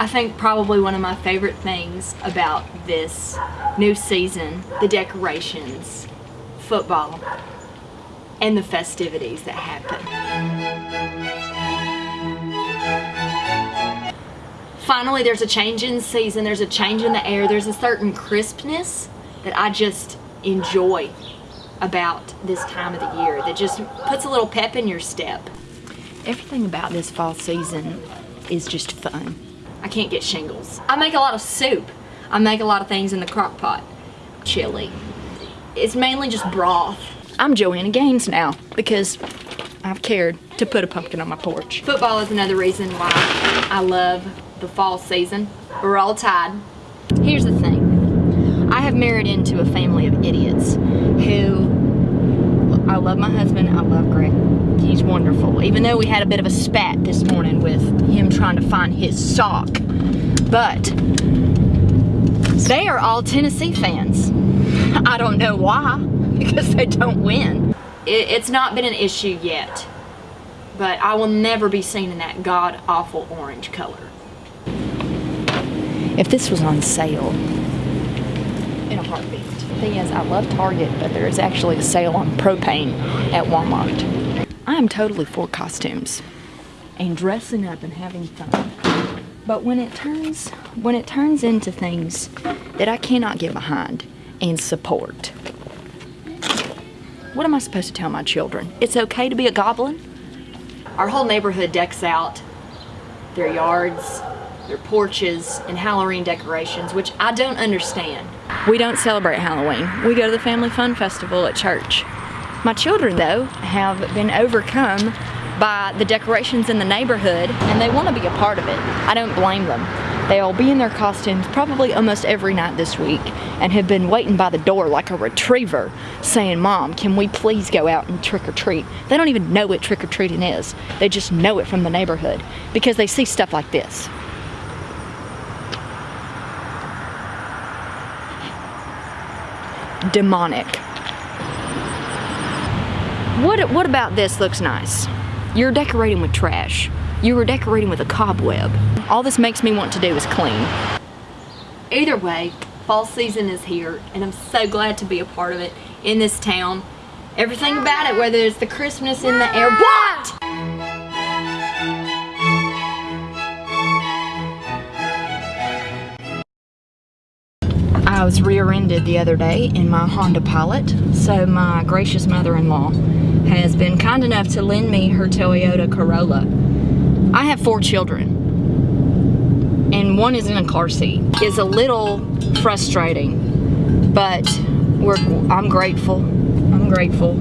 I think probably one of my favorite things about this new season, the decorations, football, and the festivities that happen. Finally, there's a change in season, there's a change in the air, there's a certain crispness that I just enjoy about this time of the year that just puts a little pep in your step. Everything about this fall season is just fun. I can't get shingles. I make a lot of soup. I make a lot of things in the crock pot. Chili. It's mainly just broth. I'm Joanna Gaines now because I've cared to put a pumpkin on my porch. Football is another reason why I love the fall season. We're all tied. Here's the thing. I have married into a family of idiots who love my husband. I love Greg. He's wonderful. Even though we had a bit of a spat this morning with him trying to find his sock. But they are all Tennessee fans. I don't know why, because they don't win. It, it's not been an issue yet, but I will never be seen in that god-awful orange color. If this was on sale, in a heartbeat. Thing is, I love Target, but there is actually a sale on propane at Walmart. I am totally for costumes and dressing up and having fun. But when it turns when it turns into things that I cannot get behind and support, what am I supposed to tell my children? It's okay to be a goblin? Our whole neighborhood decks out their yards, their porches, and Halloween decorations, which I don't understand. We don't celebrate Halloween. We go to the Family Fun Festival at church. My children, though, have been overcome by the decorations in the neighborhood and they want to be a part of it. I don't blame them. They'll be in their costumes probably almost every night this week and have been waiting by the door like a retriever saying, Mom, can we please go out and trick or treat? They don't even know what trick or treating is. They just know it from the neighborhood because they see stuff like this. Demonic. What, what about this looks nice? You're decorating with trash. You were decorating with a cobweb. All this makes me want to do is clean. Either way, fall season is here and I'm so glad to be a part of it in this town. Everything about it, whether it's the Christmas in the air. What? I was rear-ended the other day in my Honda Pilot, so my gracious mother-in-law has been kind enough to lend me her Toyota Corolla. I have four children, and one is in a car seat. It's a little frustrating, but I'm grateful. I'm grateful